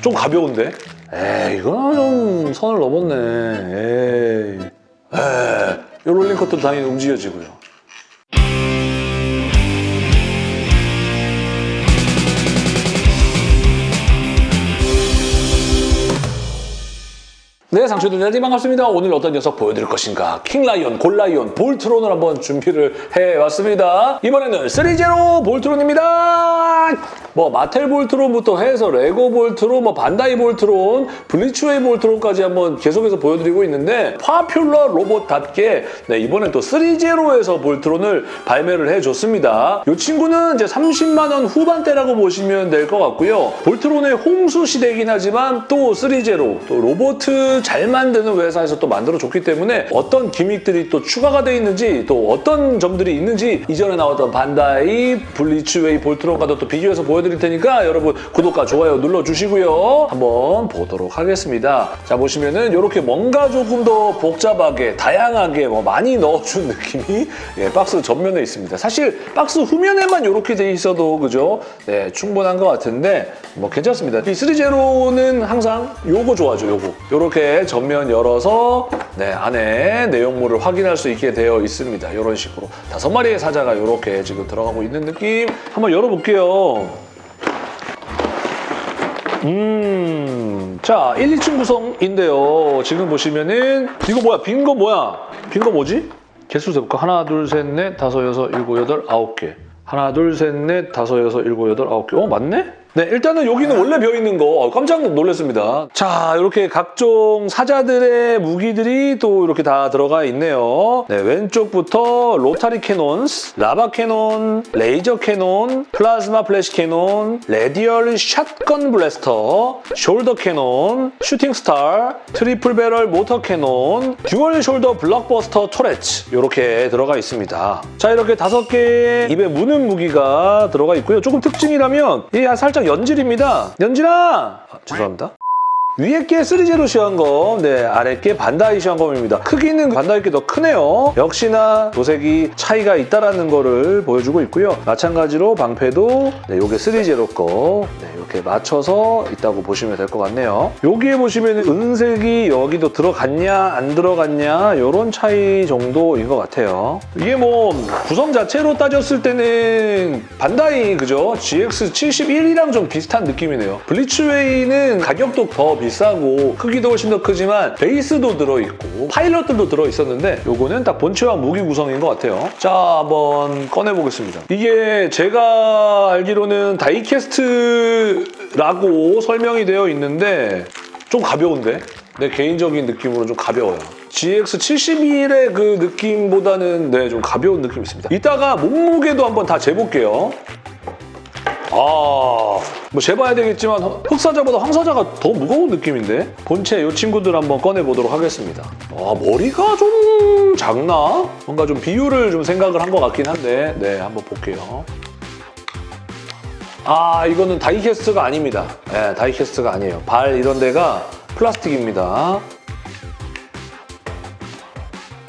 좀 가벼운데? 에이 이거는 좀 선을 넘었네 에이 에이 이 롤링 컷도 당연히 움직여지고요 네, 상추들 여러분 반갑습니다. 오늘 어떤 녀석 보여드릴 것인가? 킹라이온, 골라이온, 볼트론을 한번 준비를 해왔습니다. 이번에는 3제로 볼트론입니다. 뭐 마텔 볼트론부터 해서 레고 볼트론, 뭐 반다이 볼트론, 블리츠웨이 볼트론까지 한번 계속해서 보여드리고 있는데 popular 로봇답게 네, 이번엔 또 3제로에서 볼트론을 발매를 해줬습니다. 이 친구는 이제 30만 원 후반대라고 보시면 될 것 같고요. 볼트론의 홍수 시대이긴 하지만 또 3제로, 또 로봇 잘 만드는 회사에서 또 만들어줬기 때문에 어떤 gimmick들이 또 추가가 돼 있는지 또 어떤 점들이 있는지 이전에 나왔던 반다이, 블리츠웨이, 볼트론과도 또 비교해서 보여드릴 테니까 여러분 구독과 좋아요 눌러주시고요. 한번 보도록 하겠습니다. 자 보시면은 이렇게 뭔가 조금 더 복잡하게 다양하게 뭐 많이 넣어준 느낌이 예, 박스 전면에 있습니다. 사실 박스 후면에만 이렇게 돼 있어도 그죠? 네 충분한 것 같은데 뭐 괜찮습니다. 이 3제로는 항상 요거 좋아하죠 요거. 요렇게 전면 열어서 네 안에 내용물을 확인할 수 있게 되어 있습니다. 이런 식으로 다섯 마리의 사자가 이렇게 지금 들어가고 있는 느낌 한번 열어볼게요. 음, 자, 1, 2층 구성인데요. 지금 보시면은 이거 뭐야? 빈 거 뭐야? 빈 거 뭐지? 개수 세볼까? 하나, 둘, 셋, 넷, 다섯, 여섯, 일곱, 여덟, 아홉 개. 하나, 둘, 셋, 넷, 다섯, 여섯, 일곱, 여덟, 아홉 개. 어, 맞네? 네, 일단은 여기는 원래 비어있는 거 어, 깜짝 놀랐습니다. 자, 이렇게 각종 사자들의 무기들이 또 이렇게 다 들어가 있네요. 네, 왼쪽부터 Rotary Cannons, Lava Cannon, Laser Cannon, Plasma Flash Cannon, Radial Shotgun Blaster, Shoulder Cannon, Shooting Star, Triple Barrel Mortar Cannon, Dual Shoulder Blockbuster Turrets 이렇게 들어가 있습니다. 자, 이렇게 다섯 개의 입에 무는 무기가 들어가 있고요. 조금 특징이라면 이게 살짝 연질입니다. 연질아! 아, 죄송합니다. 위에 게 3제로 시한검, 네, 아래 게 반다이 시한검입니다. 크기는 반다이 게 더 크네요. 역시나 도색이 차이가 있다는 거를 보여주고 있고요. 마찬가지로 방패도 네, 요게 3제로 거 네, 이렇게 맞춰서 있다고 보시면 될 것 같네요. 여기에 보시면 은색이 여기도 들어갔냐 안 들어갔냐 이런 차이 정도인 것 같아요. 이게 뭐 구성 자체로 따졌을 때는 반다이 그죠? GX71이랑 좀 비슷한 느낌이네요. 블리츠웨이는 가격도 더 비싸고 크기도 훨씬 더 크지만 베이스도 들어있고 파일럿들도 들어있었는데 요거는 딱 본체와 무기 구성인 것 같아요. 자 한번 꺼내보겠습니다. 이게 제가 알기로는 다이캐스트 라고 설명이 되어 있는데 좀 가벼운데? 내 개인적인 느낌으로 좀 가벼워요. GX71의 그 느낌보다는 네, 좀 가벼운 느낌이 있습니다. 이따가 몸무게도 한번 다 재볼게요. 아, 뭐 재봐야 되겠지만 흑사자보다 황사자가 더 무거운 느낌인데? 본체 이 친구들 한번 꺼내보도록 하겠습니다. 아, 머리가 좀 작나? 뭔가 좀 비율을 좀 생각을 한 것 같긴 한데 네, 한번 볼게요. 아, 이거는 다이캐스트가 아닙니다. 네, 다이캐스트가 아니에요. 발 이런 데가 플라스틱입니다.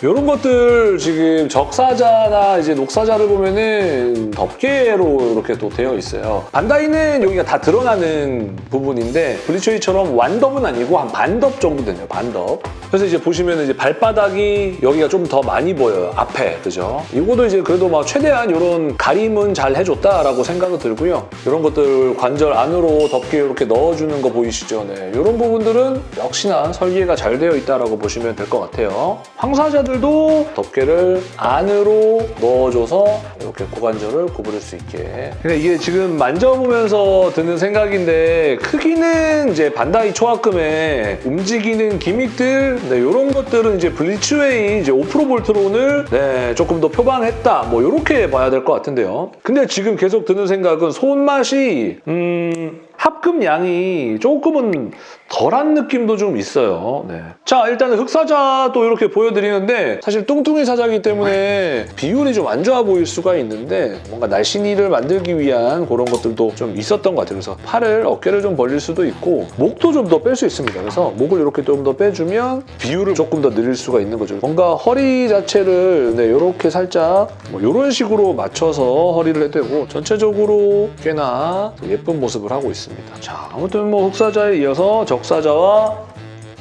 이런 것들 지금 적사자나 이제 녹사자를 보면은 덮개로 이렇게 또 되어 있어요. 반다이는 여기가 다 드러나는 부분인데 블리츠웨이처럼 완덮은 아니고 한 반덮 정도 되네요. 반덮. 그래서 이제 보시면 이제 발바닥이 여기가 좀 더 많이 보여요. 앞에 그죠? 이거도 이제 그래도 막 최대한 이런 가림은 잘 해줬다라고 생각이 들고요. 이런 것들 관절 안으로 덮개 이렇게 넣어주는 거 보이시죠? 네, 이런 부분들은 역시나 설계가 잘 되어 있다라고 보시면 될 것 같아요. 황사자 들도 덮개를 안으로 넣어줘서 이렇게 고관절을 구부릴 수 있게. 근데 이게 지금 만져보면서 드는 생각인데 크기는 이제 반다이 초합금에 움직이는 기믹들 네, 이런 것들은 이제 블리츠웨이 이제 5프로 볼트론을 네, 조금 더 표방했다. 뭐 이렇게 봐야 될 것 같은데요. 근데 지금 계속 드는 생각은 손맛이 음, 합금 양이 조금은 덜한 느낌도 좀 있어요. 네. 자, 일단은 흑사자도 이렇게 보여드리는데 사실 뚱뚱이 사자이기 때문에 비율이 좀 안 좋아 보일 수가 있는데 뭔가 날씬이를 만들기 위한 그런 것들도 좀 있었던 것 같아요. 그래서 팔을, 어깨를 좀 벌릴 수도 있고 목도 좀 더 뺄 수 있습니다. 그래서 목을 이렇게 좀 더 빼주면 비율을 조금 더 늘릴 수가 있는 거죠. 뭔가 허리 자체를 네, 이렇게 살짝 뭐 이런 식으로 맞춰서 허리를 해대고 전체적으로 꽤나 예쁜 모습을 하고 있습니다. 자, 아무튼 뭐 흑사자에 이어서 적사자와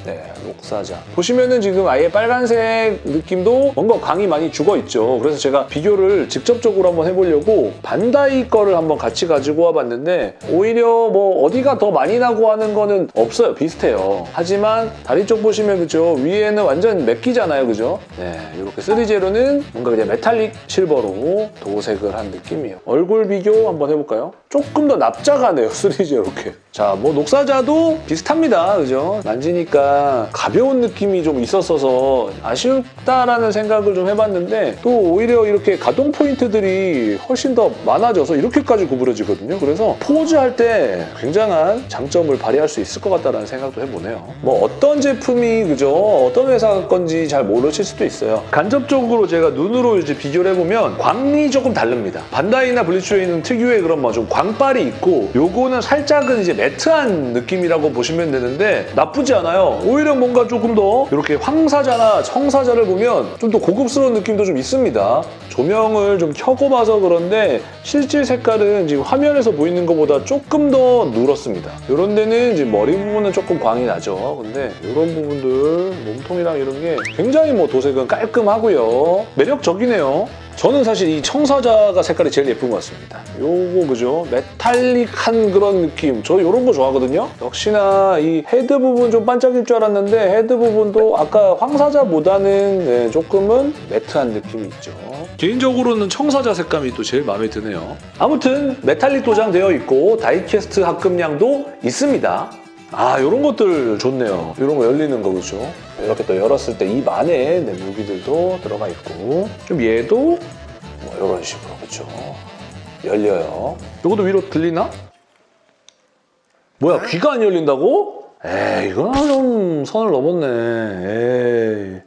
네, 녹사자. 보시면은 지금 아예 빨간색 느낌도 뭔가 광이 많이 죽어 있죠. 그래서 제가 비교를 직접적으로 한번 해보려고 반다이 거를 한번 같이 가지고 와봤는데 오히려 뭐 어디가 더 많이 나고 하는 거는 없어요. 비슷해요. 하지만 다리 쪽 보시면 그죠? 위에는 완전 맥기잖아요. 그죠? 네, 이렇게 3제로는 뭔가 그냥 metallic silver로 도색을 한 느낌이에요. 얼굴 비교 한번 해볼까요? 조금 더 납작하네요. 3G 이렇게. 자, 뭐 녹사자도 비슷합니다. 그죠? 만지니까 가벼운 느낌이 좀 있었어서 아쉽다라는 생각을 좀 해봤는데 또 오히려 이렇게 가동 포인트들이 훨씬 더 많아져서 이렇게까지 구부러지거든요. 그래서 포즈할 때 굉장한 장점을 발휘할 수 있을 것 같다는 생각도 해보네요. 뭐 어떤 제품이 그죠? 어떤 회사 건지 잘 모르실 수도 있어요. 간접적으로 제가 눈으로 이제 비교를 해보면 광이 조금 다릅니다. 반다이나 블리츠웨이는 특유의 그런 뭐 좀 광빨이 있고 요거는 살짝은 이제 매트한 느낌이라고 보시면 되는데 나쁘지 않아요. 오히려 뭔가 조금 더 이렇게 황사자나 청사자를 보면 좀 더 고급스러운 느낌도 좀 있습니다. 조명을 좀 켜고 봐서 그런데 실제 색깔은 지금 화면에서 보이는 것보다 조금 더 누렇습니다. 이런 데는 이제 머리 부분은 조금 광이 나죠. 근데 이런 부분들 몸통이랑 이런 게 굉장히 뭐 도색은 깔끔하고요. 매력적이네요. 저는 사실 이 청사자가 색깔이 제일 예쁜 것 같습니다. 요거 그죠? metallic한 그런 느낌. 저 이런 거 좋아하거든요. 역시나 이 헤드 부분 좀 반짝일 줄 알았는데 헤드 부분도 아까 황사자보다는 네, 조금은 matte한 느낌이 있죠. 개인적으로는 청사자 색감이 또 제일 마음에 드네요. 아무튼 메탈릭 도장 되어 있고 다이캐스트 합금량도 있습니다. 아, 이런 것들 좋네요. 이런 거 열리는 거 그죠? 이렇게 또 열었을 때 입 안에 네, 무기들도 들어가 있고 좀 얘도 뭐 이런 식으로 그죠? 열려요. 이것도 위로 들리나? 뭐야 귀가 안 열린다고? 에이 이건 좀 선을 넘었네.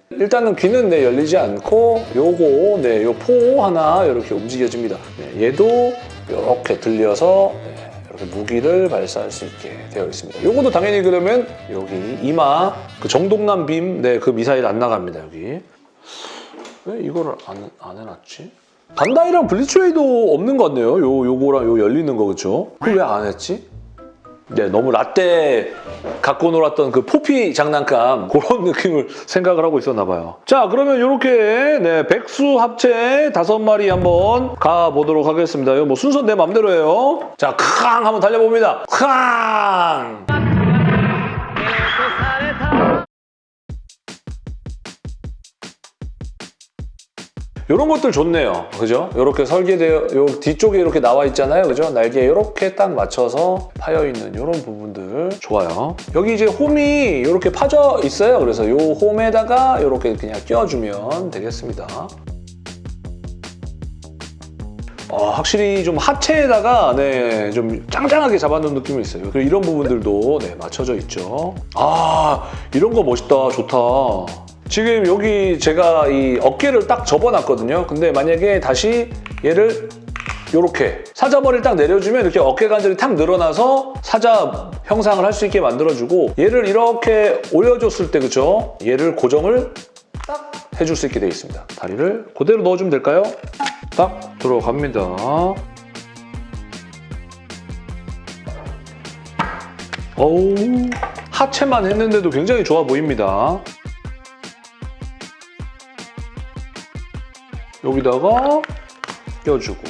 에이. 일단은 귀는 네, 열리지 않고 요거 네, 요 포 하나 이렇게 움직여집니다. 네, 얘도 이렇게 들려서 무기를 발사할 수 있게 되어 있습니다. 요것도 당연히 그러면 여기 이마 그 정동남 빔, 네, 그 미사일 안 나갑니다 여기. 왜 이거를 안, 안 해놨지? 반다이랑 블리츠웨이도 없는 것 같네요. 요 요거랑 요 열리는 거 그죠? 그걸 왜 안 했지? 네, 너무 라떼 갖고 놀았던 그 포피 장난감 그런 느낌을 생각을 하고 있었나 봐요. 자, 그러면 이렇게 네, 백수 합체 다섯 마리 한번 가보도록 하겠습니다. 이거 뭐 순서 내 맘대로예요. 자, 캉 한번 달려봅니다. 캉! 이런 것들 좋네요. 그죠? 이렇게 설계되어, 요 뒤쪽에 이렇게 나와 있잖아요. 그죠? 날개에 이렇게 딱 맞춰서 파여 있는 이런 부분들 좋아요. 여기 이제 홈이 이렇게 파져 있어요. 그래서 이 홈에다가 이렇게 그냥 끼워주면 되겠습니다. 어, 확실히 좀 하체에다가 네, 좀 짱짱하게 잡아놓은 느낌이 있어요. 그리고 이런 부분들도 네, 맞춰져 있죠. 아, 이런 거 멋있다. 좋다. 지금 여기 제가 이 어깨를 딱 접어놨거든요. 근데 만약에 다시 얘를 이렇게 사자머리를 딱 내려주면 이렇게 어깨 관절이 탁 늘어나서 사자 형상을 할 수 있게 만들어주고 얘를 이렇게 올려줬을 때 그죠? 얘를 고정을 딱 해줄 수 있게 되어 있습니다. 다리를 그대로 넣어주면 될까요? 딱 들어갑니다. 어우 하체만 했는데도 굉장히 좋아 보입니다. 여기다가 껴주고.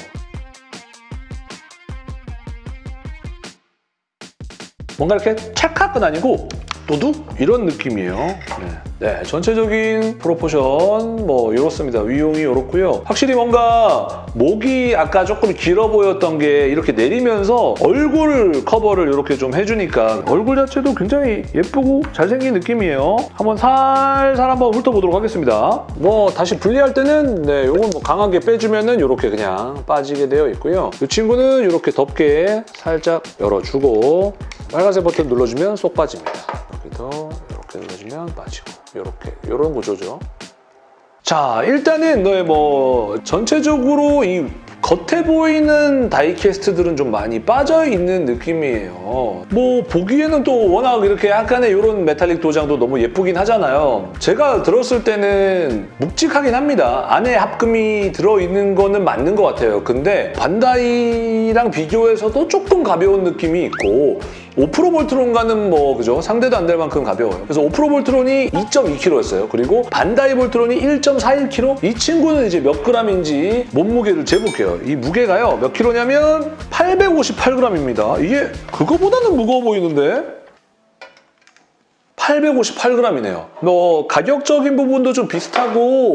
뭔가 이렇게 찰칵은 아니고 도둑 이런 느낌이에요. 네. 네, 전체적인 프로포션 뭐 이렇습니다. 위용이 이렇고요. 확실히 뭔가 목이 아까 조금 길어 보였던 게 이렇게 내리면서 얼굴 커버를 이렇게 좀 해주니까 얼굴 자체도 굉장히 예쁘고 잘생긴 느낌이에요. 한번 살살 한번 훑어보도록 하겠습니다. 뭐 다시 분리할 때는 네, 이건 뭐 강하게 빼주면은 이렇게 그냥 빠지게 되어 있고요. 이 친구는 이렇게 덮게 살짝 열어주고 빨간색 버튼 눌러주면 쏙 빠집니다. 여기도 이렇게 눌러주면 빠지고 이렇게 이런 구조죠. 자 일단은 너의 뭐 전체적으로 이 겉에 보이는 다이캐스트들은 좀 많이 빠져 있는 느낌이에요. 뭐 보기에는 또 워낙 이렇게 약간의 이런 메탈릭 도장도 너무 예쁘긴 하잖아요. 제가 들었을 때는 묵직하긴 합니다. 안에 합금이 들어있는 거는 맞는 것 같아요. 근데 반다이랑 비교해서도 조금 가벼운 느낌이 있고 5프로 볼트론과는 뭐 그죠 상대도 안 될 만큼 가벼워요. 그래서 5프로 볼트론이 2.2kg였어요. 그리고 반다이 볼트론이 1.41kg. 이 친구는 이제 몇 g인지 몸무게를 재볼게요. 이 무게가요 몇 킬로냐면 858g입니다. 이게 그거보다는 무거워 보이는데 858g이네요. 뭐 가격적인 부분도 좀 비슷하고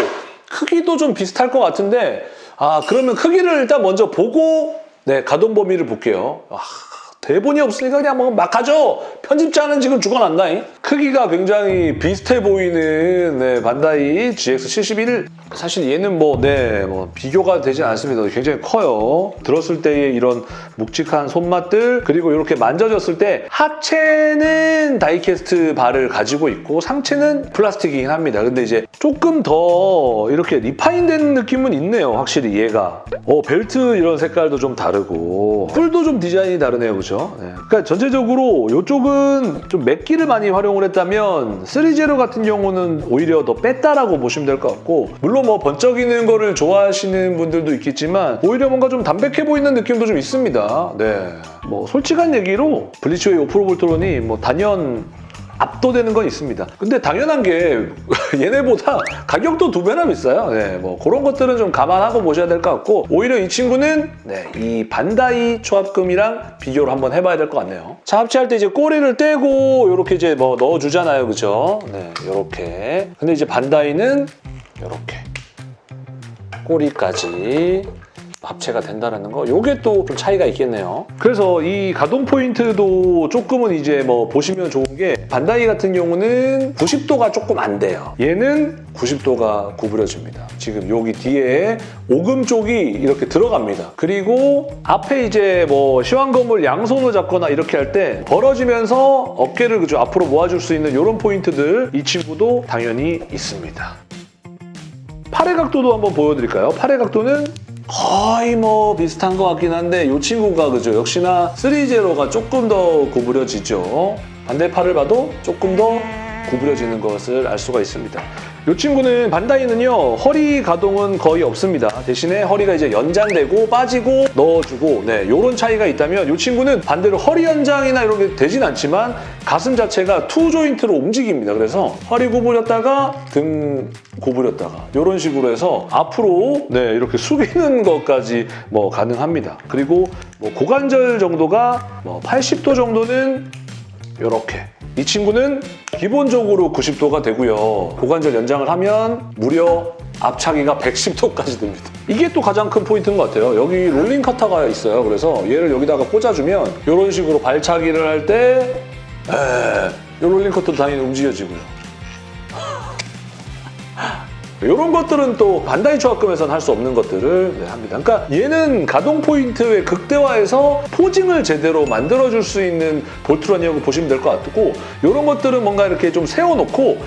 크기도 좀 비슷할 것 같은데 아 그러면 크기를 일단 먼저 보고 네 가동 범위를 볼게요. 아, 대본이 없으니까 그냥 뭐 막 하죠. 편집자는 지금 죽어난다 잉. 크기가 굉장히 비슷해 보이는 네, 반다이 GX71 사실 얘는 뭐, 네, 뭐 비교가 되지 않습니다. 굉장히 커요. 들었을 때의 이런 묵직한 손맛들 그리고 이렇게 만져졌을 때 하체는 die-cast 발을 가지고 있고 상체는 플라스틱이긴 합니다. 근데 이제 조금 더 이렇게 refine된 느낌은 있네요. 확실히 얘가. 어, 벨트 이런 색깔도 좀 다르고 뿔도 좀 디자인이 다르네요. 그죠? 네. 그러니까 전체적으로 이쪽은 좀 맥기를 많이 활용을 했다면 3제로 같은 경우는 오히려 더 뺐다라고 보시면 될 것 같고 물론 뭐 번쩍이는 거를 좋아하시는 분들도 있겠지만 오히려 뭔가 좀 담백해 보이는 느낌도 좀 있습니다. 네. 뭐 솔직한 얘기로 블리츠웨이 오프로볼트론이 뭐 단연 압도되는 건 있습니다. 근데 당연한 게 얘네보다 가격도 두 배나 비싸요. 네, 뭐 그런 것들은 좀 감안하고 보셔야 될 것 같고 오히려 이 친구는 네, 이 반다이 초합금이랑 비교를 한번 해봐야 될 것 같네요. 자, 합체할 때 이제 꼬리를 떼고 이렇게 이제 뭐 넣어주잖아요. 그죠? 네, 이렇게. 근데 이제 반다이는 이렇게 꼬리까지 합체가 된다는 거 이게 또 좀 차이가 있겠네요. 그래서 이 가동 포인트도 조금은 이제 뭐 보시면 좋은 게 반다이 같은 경우는 90도가 조금 안 돼요. 얘는 90도가 구부려집니다. 지금 여기 뒤에 오금 쪽이 이렇게 들어갑니다. 그리고 앞에 이제 뭐 시황검을 양손으로 잡거나 이렇게 할 때 벌어지면서 어깨를 그죠 앞으로 모아줄 수 있는 이런 포인트들 이 친구도 당연히 있습니다. 팔의 각도도 한번 보여드릴까요? 팔의 각도는 거의 뭐 비슷한 것 같긴 한데 이 친구가 그죠? 역시나 3제로가 조금 더 구부려지죠. 반대팔을 봐도 조금 더 구부려지는 것을 알 수가 있습니다. 이 친구는 반다이는요 허리 가동은 거의 없습니다. 대신에 허리가 이제 연장되고 빠지고 넣어주고 네 이런 차이가 있다면 이 친구는 반대로 허리 연장이나 이런 게 되진 않지만 가슴 자체가 two joint로 움직입니다. 그래서 허리 구부렸다가 등 구부렸다가 이런 식으로 해서 앞으로 네 이렇게 숙이는 것까지 뭐 가능합니다. 그리고 뭐 고관절 정도가 뭐 80도 정도는 이렇게 이 친구는 기본적으로 90도가 되고요. 고관절 연장을 하면 무려 앞차기가 110도까지 됩니다. 이게 또 가장 큰 포인트인 것 같아요. 여기 롤링 카타가 있어요. 그래서 얘를 여기다가 꽂아주면 이런 식으로 발차기를 할 때 이 롤링 커터도 당연히 움직여지고요. 이런 것들은 또 반다이 조합금에서는 할 수 없는 것들을 네, 합니다. 그러니까 얘는 가동 포인트의 극대화해서 posing을 제대로 만들어줄 수 있는 볼트론이라고 보시면 될 것 같고 이런 것들은 뭔가 이렇게 좀 세워놓고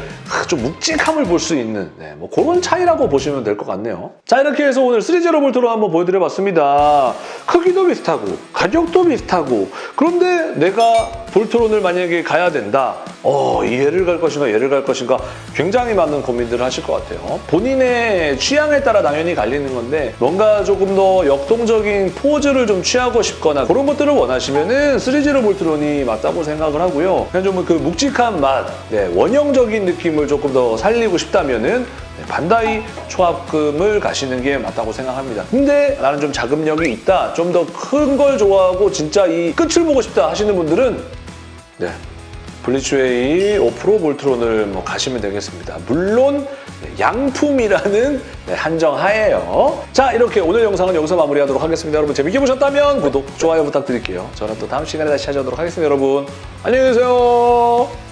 좀 묵직함을 볼 수 있는 네, 뭐 그런 차이라고 보시면 될 것 같네요. 자 이렇게 해서 오늘 3제로 볼트론 한번 보여드려봤습니다. 크기도 비슷하고 가격도 비슷하고 그런데 내가 볼트론을 만약에 가야 된다. 어, 얘를 갈 것인가 얘를 갈 것인가 굉장히 많은 고민들을 하실 것 같아요. 본인의 취향에 따라 당연히 갈리는 건데 뭔가 조금 더 역동적인 포즈를 좀 취하고 싶거나 그런 것들을 원하시면 은 3제로 볼트론이 맞다고 생각을 하고요. 그냥 좀 그 묵직한 맛, 네, 원형적인 느낌을 조금 더 살리고 싶다면은 네, 반다이 초합금을 가시는 게 맞다고 생각합니다. 근데 나는 좀 자금력이 있다, 좀 더 큰 걸 좋아하고 진짜 이 끝을 보고 싶다 하시는 분들은 네, 블리츠웨이 5프로 볼트론을 뭐 가시면 되겠습니다. 물론 네, 양품이라는 네, 한정 하에요. 자 이렇게 오늘 영상은 여기서 마무리하도록 하겠습니다. 여러분 재밌게 보셨다면 구독, 좋아요 부탁드릴게요. 저는 또 다음 시간에 다시 찾아오도록 하겠습니다. 여러분 안녕히 계세요.